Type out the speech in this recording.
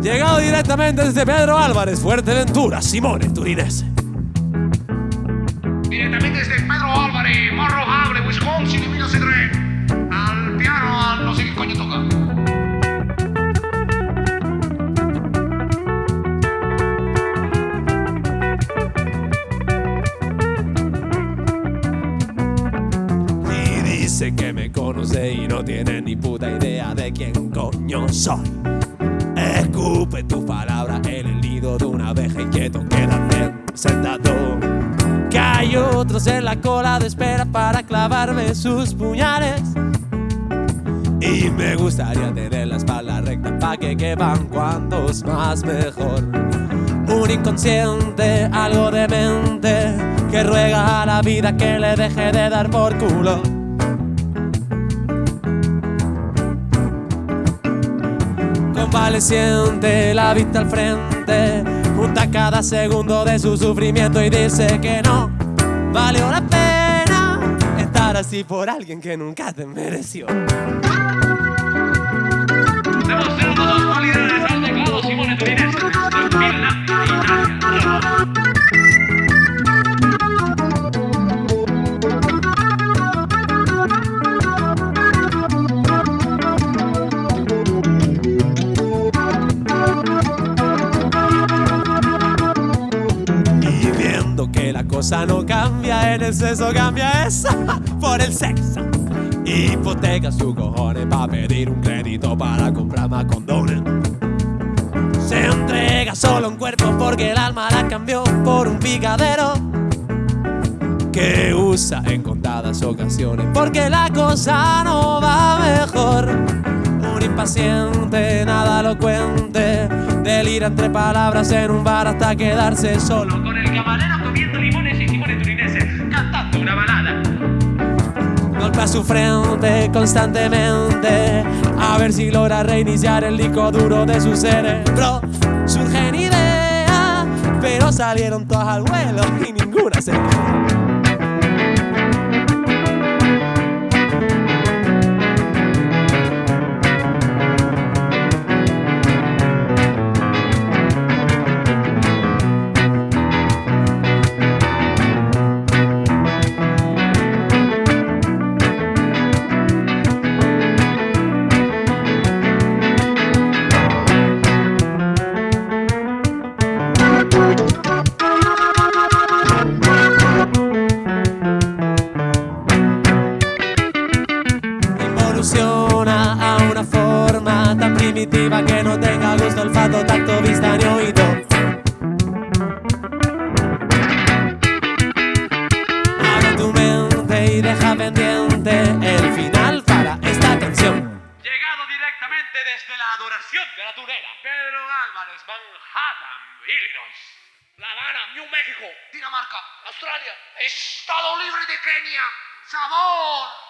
Llegado directamente desde Pedro Álvarez, Fuerteventura, Simone Turinese. Direttamente desde Pedro Álvarez, Morro Hable, Wisconsin, 1903. Al piano, al no sé qué coño toca. Y dice que me y no tiene ni puta idea de quién coño soy. Escupe tu palabra en el nido de una abeja inquieto, quédate sentado. Que hay otros en la cola de espera para clavarme sus puñales. Y me gustaría tener la espalda recta para que quepan cuantos más mejor. Un inconsciente, algo demente, que ruega a la vida que le deje de dar por culo. Convaleciente, la vista al frente, junta cada segundo de su sufrimiento y dice que no valió la pena estar así por alguien que nunca te mereció. La cosa no cambia, en exceso cambia esa por el sexo. Hipoteca su cojones para pedir un crédito para comprar más condones. Se entrega solo un cuerpo porque el alma la cambió por un picadero que usa en contadas ocasiones porque la cosa no va mejor. Un impaciente, nada lo cuente, delira entre palabras en un bar hasta quedarse solo. Con el camarero Golpea su frente constantemente a ver si logra reiniciar el disco duro de su cerebro. Surgen ideas, pero salieron todas al vuelo y ninguna se a una forma tan primitiva que no tenga gusto, olfato, tacto, vista ni oído. Abre tu mente y deja pendiente el final para esta canción. Llegado directamente desde la adoración de la tunera. Pedro Álvarez, Manhattan, Illinois. La Habana, New México, Dinamarca, Australia, Estado Libre de Kenia. Sabor.